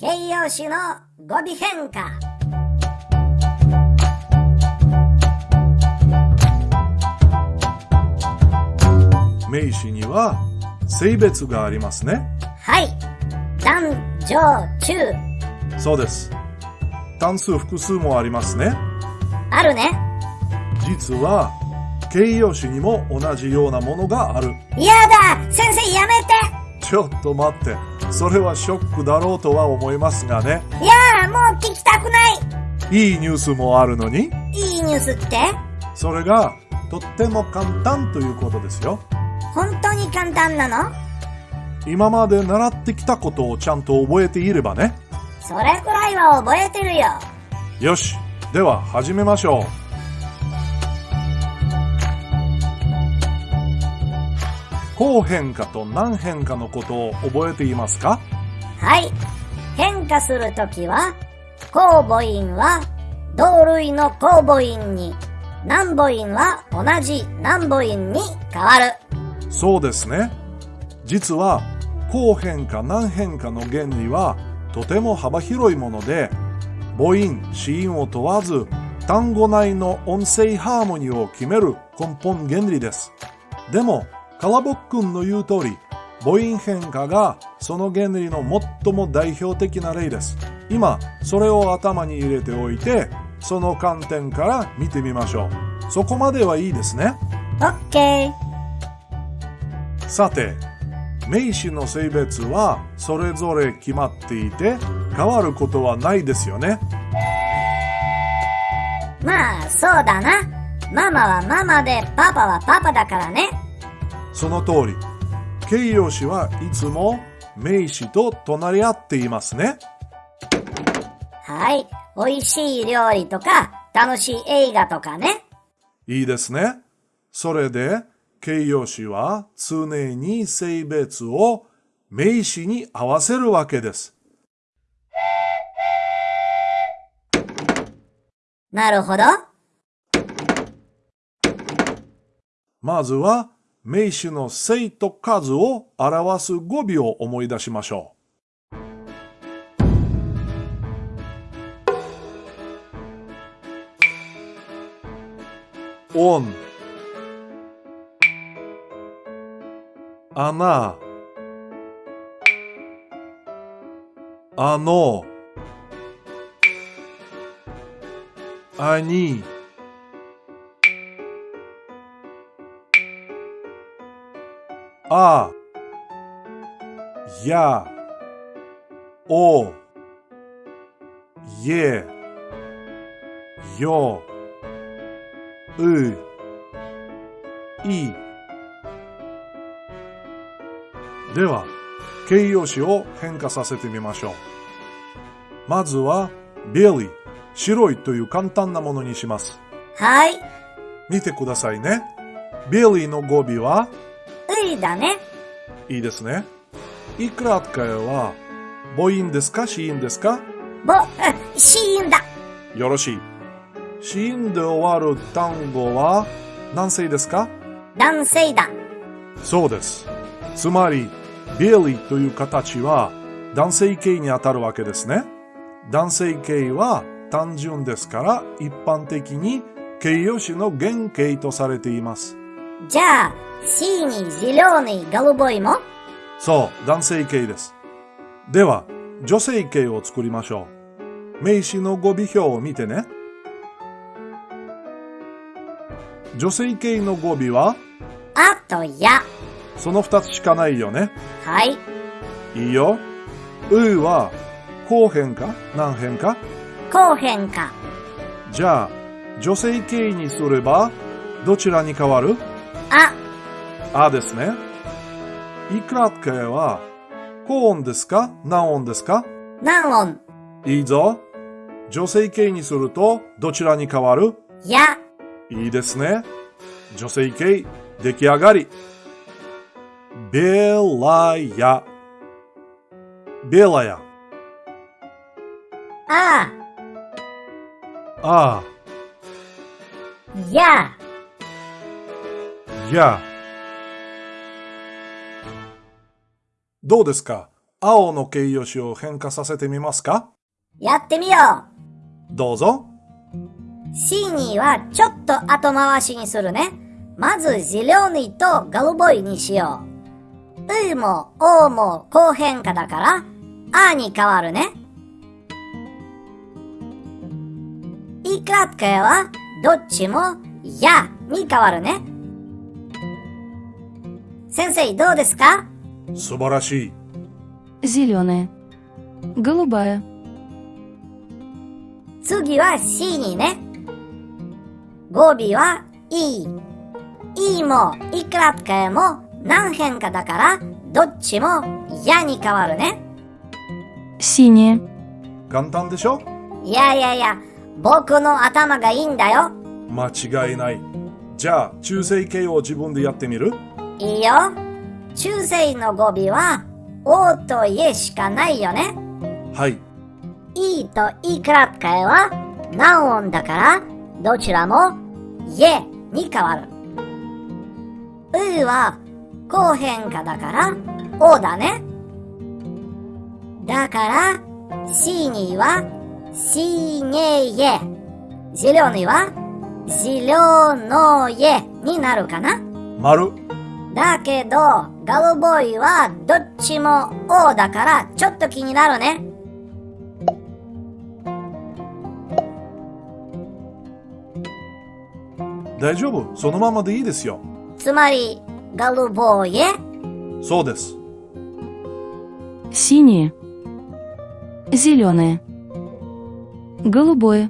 形容詞の語尾変化名詞には性別がありますね。はい男女中そうです。単数複数もありますね。あるね実は形容詞にも同じようなものがある。やだ先生やめてちょっと待って。それはショックだろうとは思いますがね。いやーもう聞きたくないいいニュースもあるのに、いいニュースって？それがとっても簡単ということですよ。本当に簡単なの？今まで習ってきたことをちゃんと覚えていればね。それくらいは覚えてるよよし。では始めましょう。後変化と何変化のことを覚えていますか？はい変化するときは公母音は同類の公母音に難母音は同じ難母音に変わるそうですね。実は後変化何変化の原理はとても幅広いもので母音、子音を問わず単語内の音声ハーモニーを決める根本原理です。でも、カラボックンの言う通り、母音変化がその原理の最も代表的な例です。今、それを頭に入れておいて、その観点から見てみましょう。そこまではいいですね。オッケーさて、名詞の性別はそれぞれ決まっていて変わることはないですよね。まあそうだなママはママでパパはパパだからねその通り、形容詞はいつも名詞と隣り合っていますね。はい美味しい料理とか楽しい映画とかねいいですね。それで、形容詞は常に性別を名詞に合わせるわけです。なるほどまずは名詞の性と数を表す語尾を思い出しましょう。オン穴ああ、や、お、え、よ、う、い。では、形容詞を変化させてみましょう。まずは、ビリー、白いという簡単なものにします。はい見てくださいね。ビリーの語尾は、ういだねいいですね。いくらかは、母音ですか？子音ですか？ぼ、あシーンだよろしい。子音で終わる単語は何性ですか？男性だそうです。つまり、ビリーという形は男性形にあたるわけですね。男性形は単純ですから一般的に形容詞の原型とされています。じゃあシーニージローニーガルボイも？そう、男性形です。では、女性形を作りましょう。名詞の語尾表を見てね。女性形の語尾は、あとやその二つしかないよね。はいいいよ。うは、後変か？何変か？後変化じゃあ、女性形にすれば、どちらに変わる？ああですね。いくらかは、高音ですか？何音ですか？何音いいぞ。女性形にすると、どちらに変わる？やいいですね。女性形、出来上がり。ベラヤ。ベラヤ。ああやあ、や。どうですか 青の形容詞を変化させてみますかやってみよどうぞ。う !синий はちょっと後回しにするね。まず зеленый と голубой にしよう。うもおも後変化だから、あに変わるね。いкраткоеはどっちもやに変わるね。 先生どうですか素晴らしい。 Зеленая. Голубая. 次は C にね。語尾は E。E もいくらっかえも何変化だから、どっちもやに変わるね。 Синяя. 簡単でしょいやいやいや、僕の頭がいいんだよ。間違いない。じゃあ、中性形を自分でやってみる いいよ。中世の語尾は、おとえしかないよね。はい。いいといくらかえは、何音だから、どちらも、えに変わる。うは、後変化だから、おだね。だから、しには、しにえ。じりょうには、じりょうのえになるかな。まる。だけど、ガルボーイはどっちも O だからちょっと気になるね。大丈夫。そのままでいいですよ。つまり、ガルボーイへそうです。 Синяя. Зеленая. Голубое.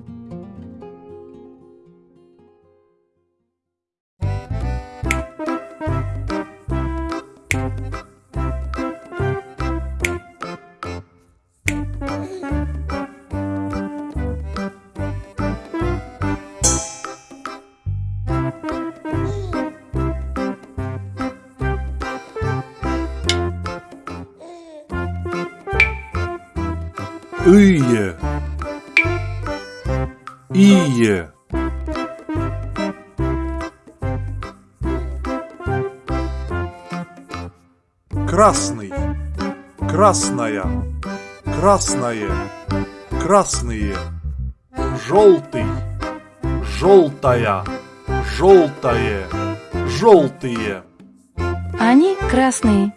Ие. Ие. Красный. Красная. Красное. Красные. Желтый. Желтая. Желтое. Желтые. Они красные.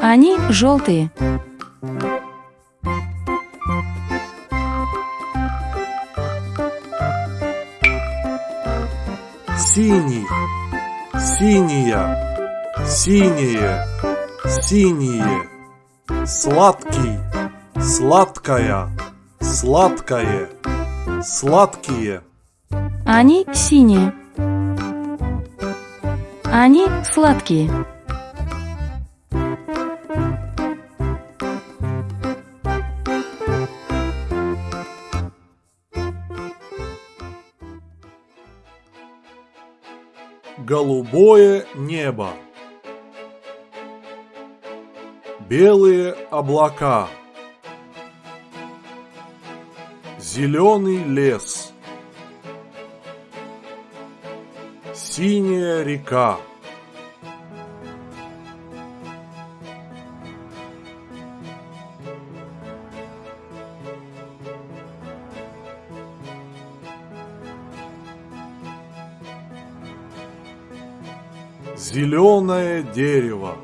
Они желтые. Синий, синяя, синие, синие, сладкий, сладкая, сладкое, сладкие, Они синие. Они сладкие. Голубое небо, белые облака, зеленый лес, синяя река. Зеленое дерево.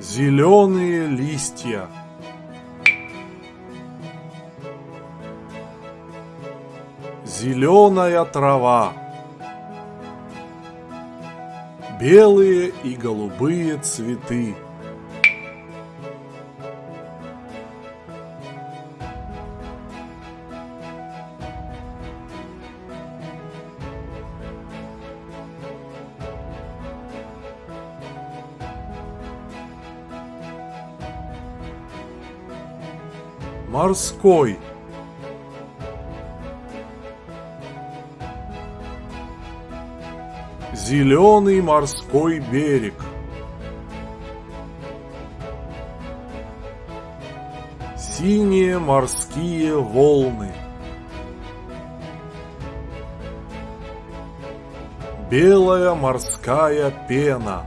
Зеленые листья. Зеленая трава. Белые и голубые цветы. Морской. Зеленый морской берег. Синие морские волны. Белая морская пена.